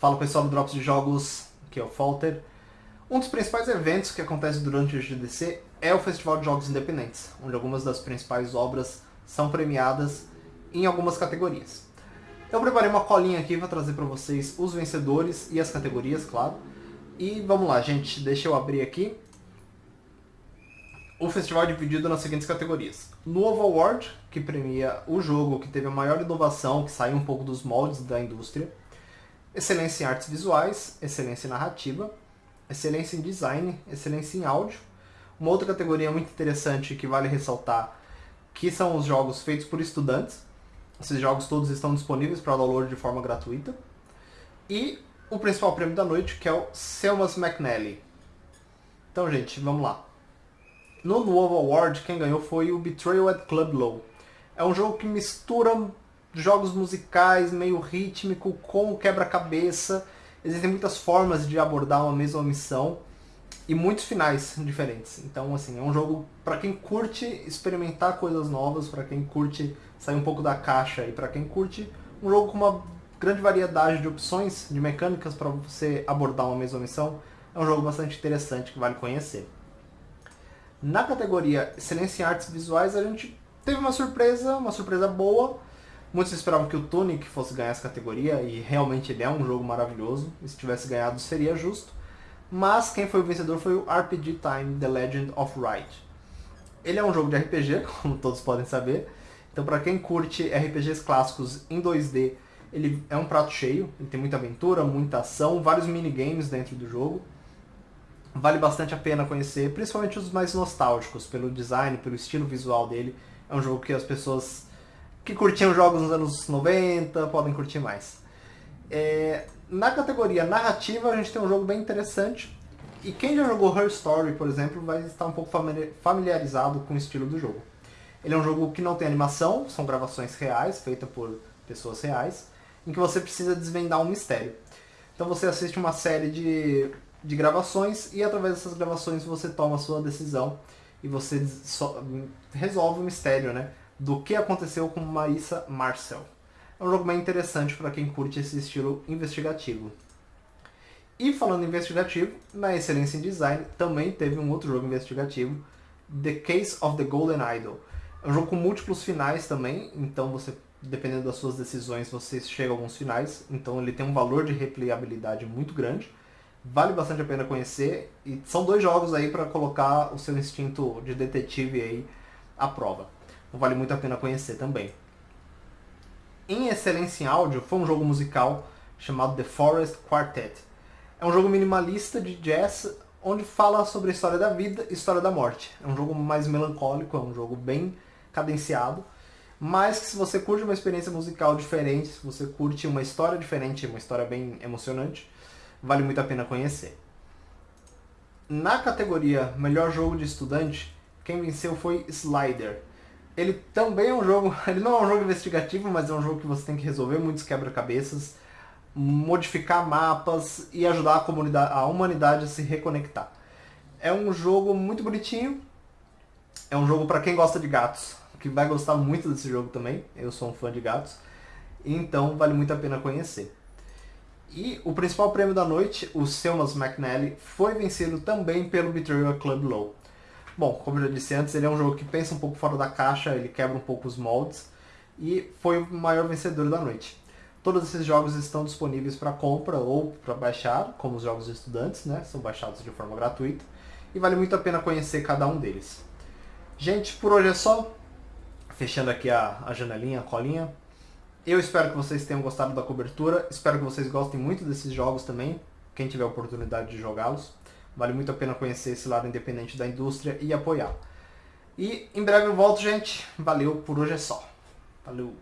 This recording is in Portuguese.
Fala pessoal do Drops de Jogos, aqui é o Falter. Um dos principais eventos que acontece durante o GDC é o Festival de Jogos Independentes, onde algumas das principais obras são premiadas em algumas categorias. Eu preparei uma colinha aqui para trazer para vocês os vencedores e as categorias, claro. E vamos lá, gente, deixa eu abrir aqui o festival é dividido nas seguintes categorias. Novo Award, que premia o jogo que teve a maior inovação, que saiu um pouco dos moldes da indústria. Excelência em artes visuais, excelência em narrativa, excelência em design, excelência em áudio. Uma outra categoria muito interessante que vale ressaltar, que são os jogos feitos por estudantes. Esses jogos todos estão disponíveis para download de forma gratuita. E o principal prêmio da noite, que é o Selmas McNally. Então, gente, vamos lá. No novo award, quem ganhou foi o Betrayal at Club Low. É um jogo que mistura jogos musicais, meio rítmico, com quebra-cabeça. Existem muitas formas de abordar uma mesma missão e muitos finais diferentes. Então, assim, é um jogo para quem curte experimentar coisas novas, para quem curte sair um pouco da caixa e para quem curte um jogo com uma grande variedade de opções, de mecânicas para você abordar uma mesma missão. É um jogo bastante interessante que vale conhecer. Na categoria Excelência em Artes Visuais, a gente teve uma surpresa, uma surpresa boa. Muitos esperavam que o Tunic fosse ganhar essa categoria, e realmente ele é um jogo maravilhoso. E se tivesse ganhado seria justo. Mas quem foi o vencedor foi o RPG Time The Legend of Wright. Ele é um jogo de RPG, como todos podem saber. Então para quem curte RPGs clássicos em 2D, ele é um prato cheio. Ele tem muita aventura, muita ação, vários minigames dentro do jogo vale bastante a pena conhecer, principalmente os mais nostálgicos, pelo design, pelo estilo visual dele. É um jogo que as pessoas que curtiam jogos nos anos 90 podem curtir mais. É, na categoria narrativa, a gente tem um jogo bem interessante. E quem já jogou Her Story, por exemplo, vai estar um pouco familiarizado com o estilo do jogo. Ele é um jogo que não tem animação, são gravações reais, feitas por pessoas reais, em que você precisa desvendar um mistério. Então você assiste uma série de de gravações e através dessas gravações você toma a sua decisão e você resolve o mistério, né? Do que aconteceu com Marissa Marcel. É um jogo bem interessante para quem curte esse estilo investigativo. E falando em investigativo, na Excelência em Design também teve um outro jogo investigativo, The Case of the Golden Idol. É um jogo com múltiplos finais também, então você, dependendo das suas decisões, você chega a alguns finais. Então ele tem um valor de replayabilidade muito grande vale bastante a pena conhecer e são dois jogos aí para colocar o seu instinto de detetive aí à prova. Então vale muito a pena conhecer também. Em excelência em áudio, foi um jogo musical chamado The Forest Quartet. É um jogo minimalista de jazz onde fala sobre a história da vida e história da morte. É um jogo mais melancólico, é um jogo bem cadenciado, mas que se você curte uma experiência musical diferente, se você curte uma história diferente, uma história bem emocionante, vale muito a pena conhecer. Na categoria Melhor Jogo de Estudante, quem venceu foi Slider. Ele também é um jogo, ele não é um jogo investigativo, mas é um jogo que você tem que resolver muitos quebra-cabeças, modificar mapas e ajudar a, comunidade, a humanidade a se reconectar. É um jogo muito bonitinho, é um jogo para quem gosta de gatos, que vai gostar muito desse jogo também, eu sou um fã de gatos, então vale muito a pena conhecer. E o principal prêmio da noite, o Selmas McNally, foi vencido também pelo Betrayal Club Low. Bom, como eu já disse antes, ele é um jogo que pensa um pouco fora da caixa, ele quebra um pouco os moldes, e foi o maior vencedor da noite. Todos esses jogos estão disponíveis para compra ou para baixar, como os jogos de estudantes, né? São baixados de forma gratuita, e vale muito a pena conhecer cada um deles. Gente, por hoje é só. Fechando aqui a, a janelinha, a colinha. Eu espero que vocês tenham gostado da cobertura, espero que vocês gostem muito desses jogos também, quem tiver oportunidade de jogá-los. Vale muito a pena conhecer esse lado independente da indústria e apoiar. E em breve eu volto, gente. Valeu, por hoje é só. Valeu!